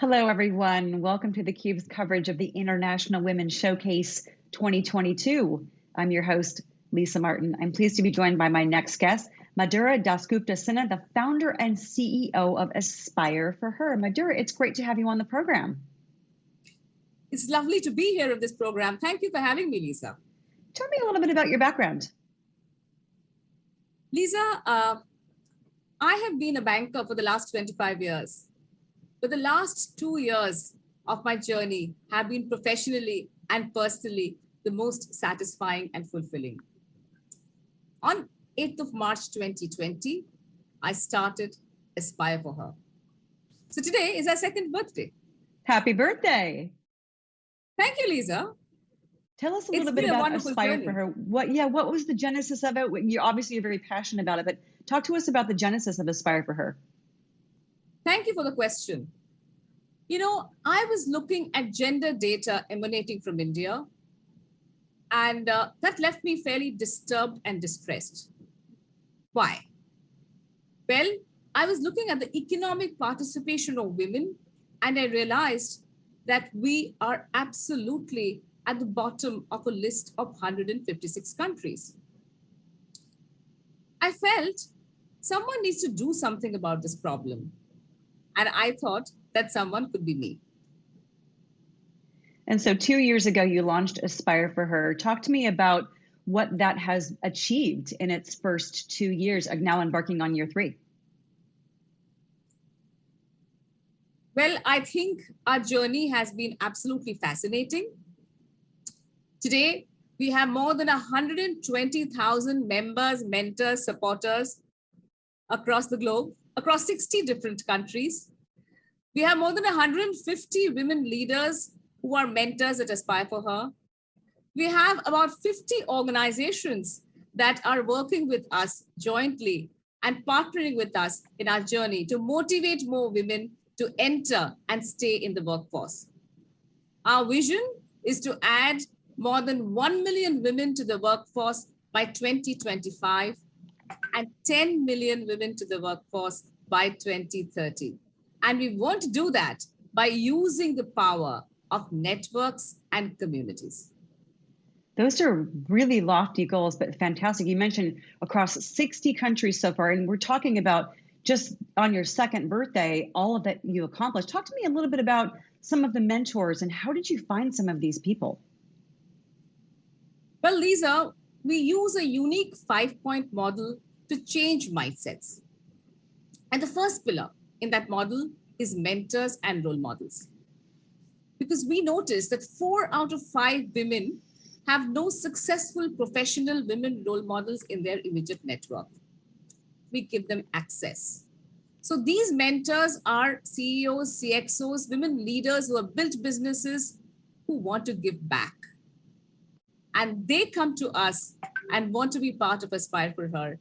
Hello, everyone. Welcome to theCUBE's coverage of the International Women's Showcase 2022. I'm your host, Lisa Martin. I'm pleased to be joined by my next guest, Madhura Dasgupta Sinha, the founder and CEO of Aspire for Her. Madhura, it's great to have you on the program. It's lovely to be here of this program. Thank you for having me, Lisa. Tell me a little bit about your background. Lisa, uh, I have been a banker for the last 25 years. But the last two years of my journey have been professionally and personally the most satisfying and fulfilling. On 8th of March 2020, I started Aspire for Her. So today is our second birthday. Happy birthday. Thank you, Lisa. Tell us a little bit about Aspire journey. for Her. What, yeah, what was the genesis of it? You obviously you're very passionate about it, but talk to us about the genesis of Aspire for Her. Thank you for the question. You know, I was looking at gender data emanating from India, and uh, that left me fairly disturbed and distressed. Why? Well, I was looking at the economic participation of women, and I realized that we are absolutely at the bottom of a list of 156 countries. I felt someone needs to do something about this problem. And I thought that someone could be me. And so two years ago, you launched Aspire for Her. Talk to me about what that has achieved in its first two years, now embarking on year three. Well, I think our journey has been absolutely fascinating. Today, we have more than 120,000 members, mentors, supporters across the globe, across 60 different countries. We have more than 150 women leaders who are mentors at Aspire for Her. We have about 50 organizations that are working with us jointly and partnering with us in our journey to motivate more women to enter and stay in the workforce. Our vision is to add more than 1 million women to the workforce by 2025 and 10 million women to the workforce by 2030. And we want to do that by using the power of networks and communities. Those are really lofty goals, but fantastic. You mentioned across 60 countries so far, and we're talking about just on your second birthday, all of that you accomplished. Talk to me a little bit about some of the mentors and how did you find some of these people? Well, Lisa, we use a unique five point model to change mindsets. And the first pillar in that model is mentors and role models. Because we noticed that four out of five women have no successful professional women role models in their immediate network. We give them access. So these mentors are CEOs, CXOs, women leaders who have built businesses who want to give back. And they come to us and want to be part of Aspire for Her.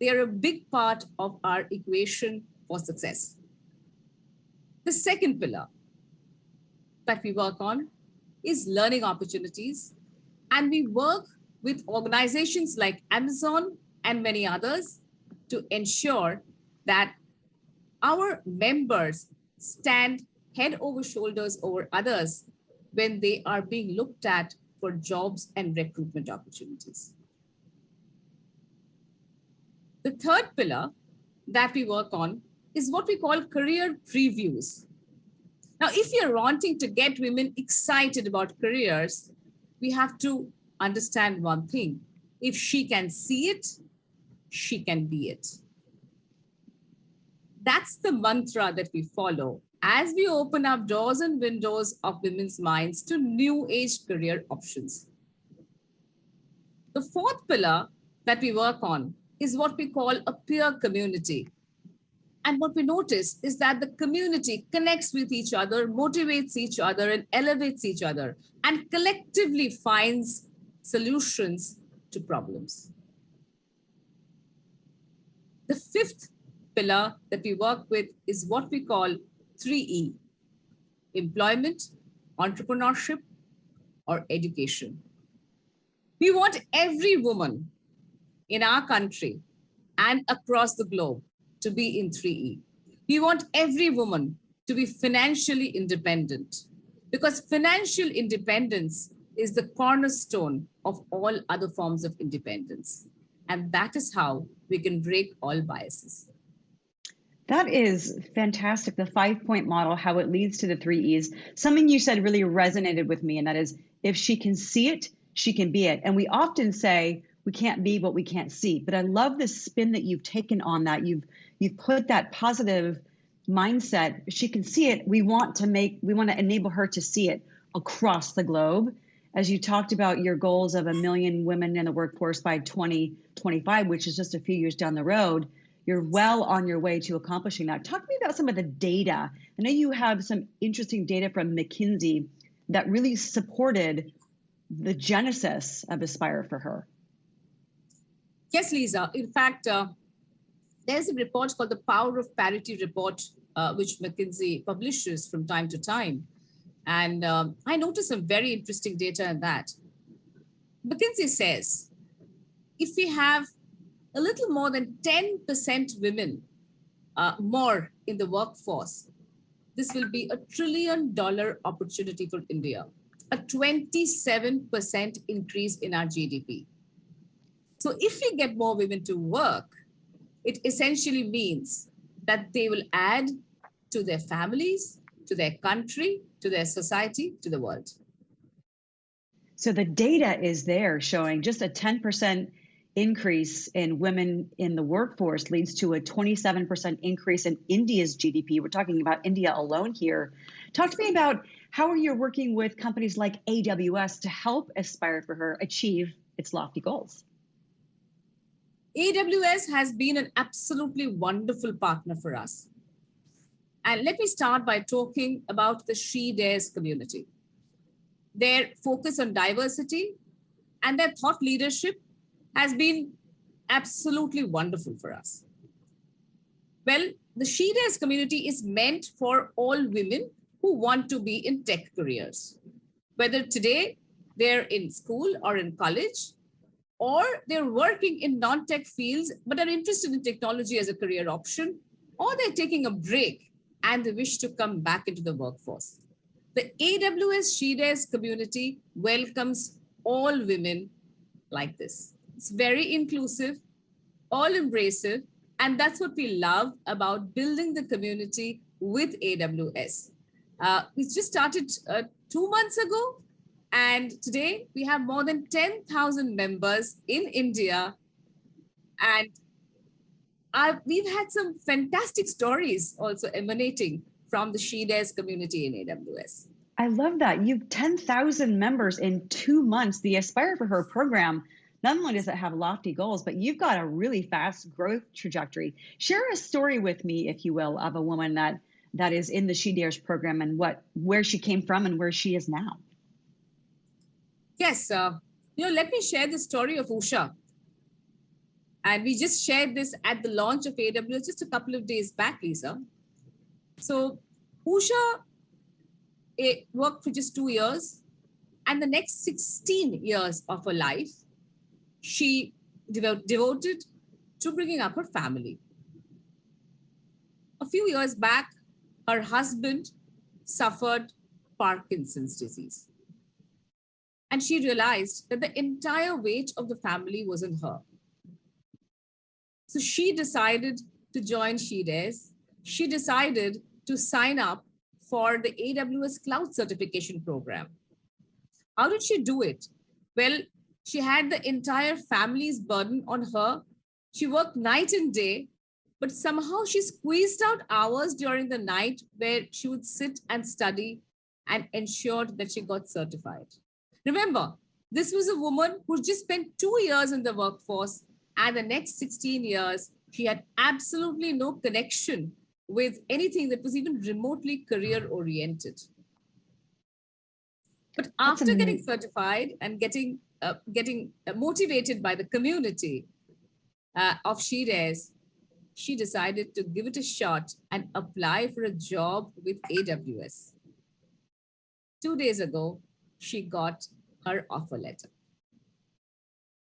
They are a big part of our equation for success. The second pillar that we work on is learning opportunities. And we work with organizations like Amazon and many others to ensure that our members stand head over shoulders over others when they are being looked at for jobs and recruitment opportunities. The third pillar that we work on is what we call career previews. Now, if you're wanting to get women excited about careers, we have to understand one thing. If she can see it, she can be it. That's the mantra that we follow as we open up doors and windows of women's minds to new age career options. The fourth pillar that we work on is what we call a peer community. And what we notice is that the community connects with each other, motivates each other, and elevates each other, and collectively finds solutions to problems. The fifth pillar that we work with is what we call 3E, employment, entrepreneurship, or education. We want every woman in our country and across the globe to be in 3E. We want every woman to be financially independent because financial independence is the cornerstone of all other forms of independence. And that is how we can break all biases. That is fantastic. The five point model, how it leads to the three E's. Something you said really resonated with me, and that is if she can see it, she can be it. And we often say we can't be what we can't see. But I love the spin that you've taken on that. You've you've put that positive mindset. She can see it. We want to make we want to enable her to see it across the globe. As you talked about your goals of a million women in the workforce by 2025, which is just a few years down the road, you're well on your way to accomplishing that. Talk to me about some of the data. I know you have some interesting data from McKinsey that really supported the genesis of Aspire for her. Yes, Lisa. In fact, uh, there's a report called the Power of Parity Report, uh, which McKinsey publishes from time to time. And um, I noticed some very interesting data in that. McKinsey says if we have a little more than 10% women uh, more in the workforce, this will be a trillion dollar opportunity for India, a 27% increase in our GDP. So if we get more women to work, it essentially means that they will add to their families, to their country, to their society, to the world. So the data is there showing just a 10% increase in women in the workforce leads to a 27% increase in India's GDP. We're talking about India alone here. Talk to me about how are you working with companies like AWS to help Aspire for Her achieve its lofty goals? AWS has been an absolutely wonderful partner for us. And let me start by talking about the She Dares community. Their focus on diversity and their thought leadership has been absolutely wonderful for us. Well, the She Dares community is meant for all women who want to be in tech careers, whether today they're in school or in college, or they're working in non-tech fields, but are interested in technology as a career option, or they're taking a break and they wish to come back into the workforce. The AWS She Dares community welcomes all women like this. It's very inclusive, all embracive, and that's what we love about building the community with AWS. Uh, we just started uh, two months ago, and today we have more than 10,000 members in India. And I've, we've had some fantastic stories also emanating from the She Dares community in AWS. I love that. You've 10,000 members in two months. The Aspire for Her program not only does it have lofty goals, but you've got a really fast growth trajectory. Share a story with me, if you will, of a woman that that is in the She Dares program and what where she came from and where she is now. Yes, uh, you know, let me share the story of Usha. And we just shared this at the launch of AWS just a couple of days back, Lisa. So Usha it eh, worked for just two years. And the next 16 years of her life, she devoted to bringing up her family. A few years back, her husband suffered Parkinson's disease. And she realized that the entire weight of the family was on her. So she decided to join She Dares. She decided to sign up for the AWS Cloud Certification Program. How did she do it? Well, she had the entire family's burden on her. She worked night and day, but somehow she squeezed out hours during the night where she would sit and study and ensured that she got certified. Remember, this was a woman who just spent two years in the workforce and the next 16 years, she had absolutely no connection with anything that was even remotely career oriented. But after getting certified and getting uh, getting motivated by the community uh, of She Dares, she decided to give it a shot and apply for a job with AWS. Two days ago, she got her offer letter.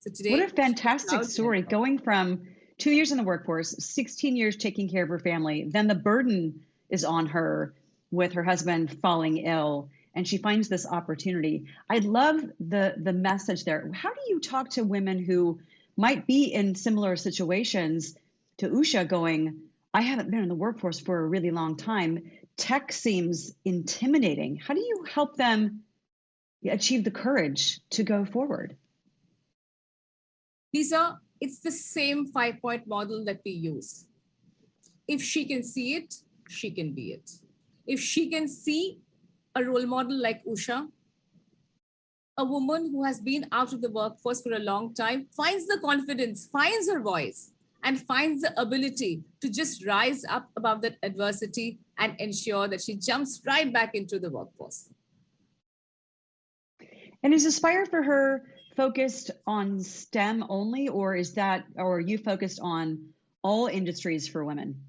So today, what a fantastic story going from two years in the workforce, 16 years taking care of her family, then the burden is on her with her husband falling ill and she finds this opportunity. I love the the message there. How do you talk to women who might be in similar situations to Usha going, I haven't been in the workforce for a really long time. Tech seems intimidating. How do you help them achieve the courage to go forward? Lisa, it's the same five point model that we use. If she can see it, she can be it. If she can see a role model like Usha, a woman who has been out of the workforce for a long time, finds the confidence, finds her voice, and finds the ability to just rise up above that adversity and ensure that she jumps right back into the workforce. And is Aspire for her focused on STEM only, or is that, or are you focused on all industries for women?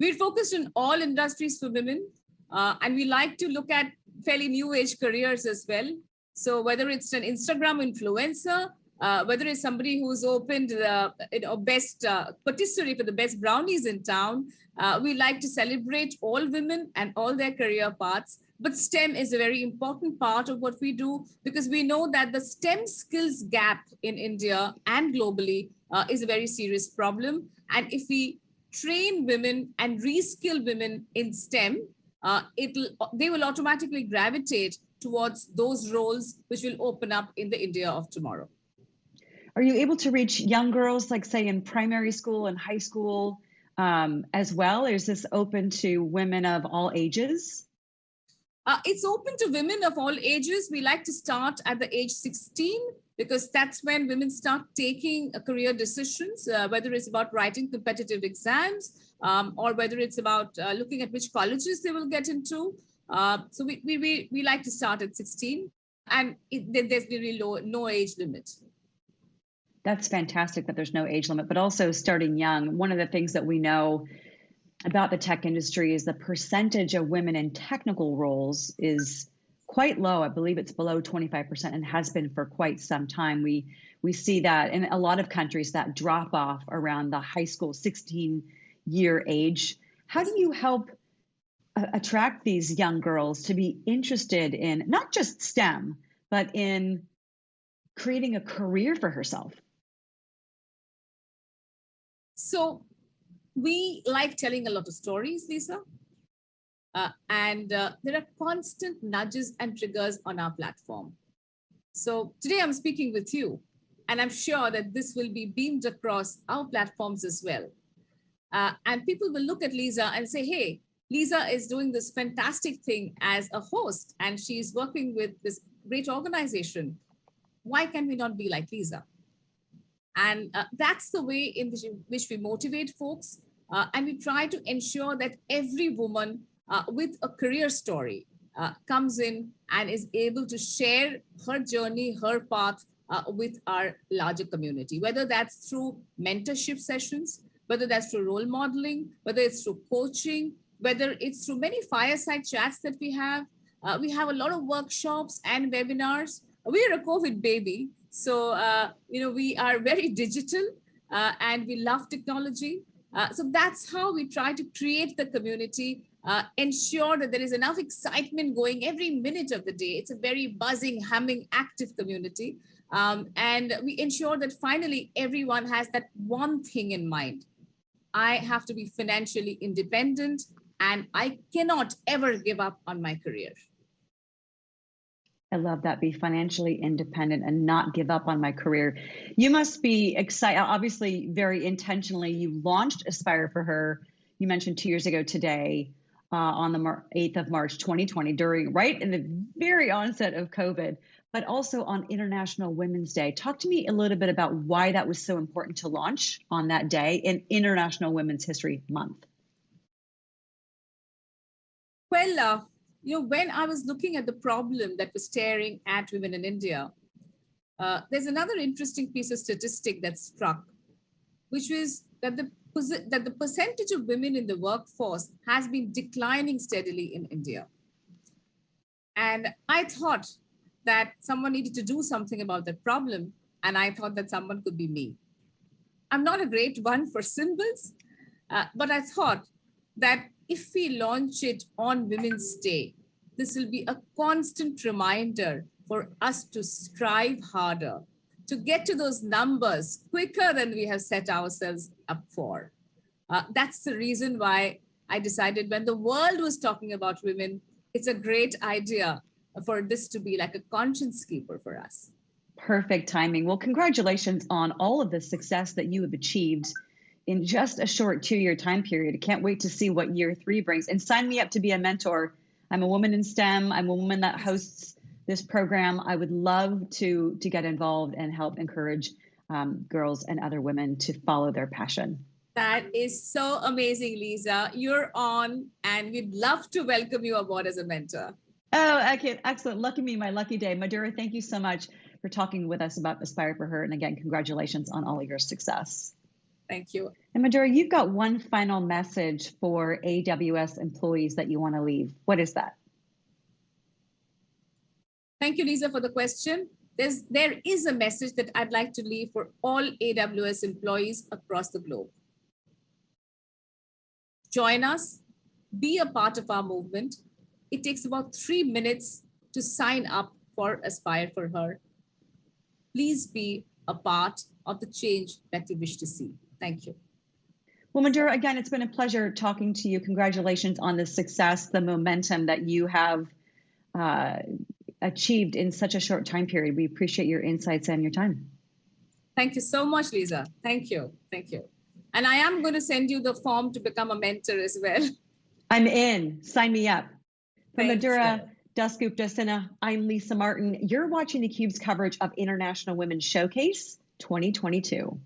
We're focused on all industries for women, uh, and we like to look at fairly new age careers as well. So whether it's an Instagram influencer, uh, whether it's somebody who's opened the you know, best uh, patisserie for the best brownies in town, uh, we like to celebrate all women and all their career paths. But STEM is a very important part of what we do because we know that the STEM skills gap in India and globally uh, is a very serious problem. And if we train women and reskill women in STEM, uh, it'll they will automatically gravitate towards those roles which will open up in the India of tomorrow. Are you able to reach young girls, like say in primary school and high school um, as well? Is this open to women of all ages? Uh, it's open to women of all ages. We like to start at the age 16 because that's when women start taking uh, career decisions, uh, whether it's about writing competitive exams um, or whether it's about uh, looking at which colleges they will get into. Uh, so we, we, we, we like to start at 16 and it, there's really low, no age limit. That's fantastic that there's no age limit, but also starting young. One of the things that we know about the tech industry is the percentage of women in technical roles is quite low. I believe it's below 25% and has been for quite some time. We we see that in a lot of countries that drop off around the high school 16 year age. How do you help uh, attract these young girls to be interested in not just STEM, but in creating a career for herself? So we like telling a lot of stories, Lisa. Uh, and uh, there are constant nudges and triggers on our platform. So today I'm speaking with you, and I'm sure that this will be beamed across our platforms as well. Uh, and people will look at Lisa and say, hey, Lisa is doing this fantastic thing as a host, and she's working with this great organization. Why can we not be like Lisa? And uh, that's the way in which, which we motivate folks. Uh, and we try to ensure that every woman uh, with a career story uh, comes in and is able to share her journey, her path uh, with our larger community, whether that's through mentorship sessions, whether that's through role modeling, whether it's through coaching, whether it's through many fireside chats that we have. Uh, we have a lot of workshops and webinars. We are a COVID baby, so, uh, you know, we are very digital uh, and we love technology. Uh, so that's how we try to create the community, uh, ensure that there is enough excitement going every minute of the day. It's a very buzzing, humming, active community. Um, and we ensure that finally everyone has that one thing in mind. I have to be financially independent and I cannot ever give up on my career. I love that. Be financially independent and not give up on my career. You must be excited. Obviously, very intentionally, you launched Aspire for Her. You mentioned two years ago today uh, on the 8th of March 2020, during right in the very onset of COVID, but also on International Women's Day. Talk to me a little bit about why that was so important to launch on that day in International Women's History Month. Uh, you know, when I was looking at the problem that was staring at women in India, uh, there's another interesting piece of statistic that struck, which was that the that the percentage of women in the workforce has been declining steadily in India. And I thought that someone needed to do something about that problem. And I thought that someone could be me. I'm not a great one for symbols, uh, but I thought that if we launch it on Women's Day, this will be a constant reminder for us to strive harder, to get to those numbers quicker than we have set ourselves up for. Uh, that's the reason why I decided when the world was talking about women, it's a great idea for this to be like a conscience keeper for us. Perfect timing. Well, congratulations on all of the success that you have achieved in just a short two year time period. I can't wait to see what year three brings. And sign me up to be a mentor. I'm a woman in STEM, I'm a woman that hosts this program. I would love to, to get involved and help encourage um, girls and other women to follow their passion. That is so amazing, Lisa. You're on, and we'd love to welcome you aboard as a mentor. Oh, okay, excellent. Lucky me, my lucky day. Madhura, thank you so much for talking with us about Aspire for Her. And again, congratulations on all of your success. Thank you. And Madhura, you've got one final message for AWS employees that you want to leave. What is that? Thank you, Lisa, for the question. There's, there is a message that I'd like to leave for all AWS employees across the globe. Join us, be a part of our movement. It takes about three minutes to sign up for Aspire for Her. Please be a part of the change that you wish to see. Thank you. Well, Madhura, again, it's been a pleasure talking to you. Congratulations on the success, the momentum that you have uh, achieved in such a short time period. We appreciate your insights and your time. Thank you so much, Lisa. Thank you. Thank you. And I am going to send you the form to become a mentor as well. I'm in. Sign me up. From Thank Madhura you. Dasgupta Sinha, I'm Lisa Martin. You're watching theCUBE's coverage of International Women's Showcase 2022.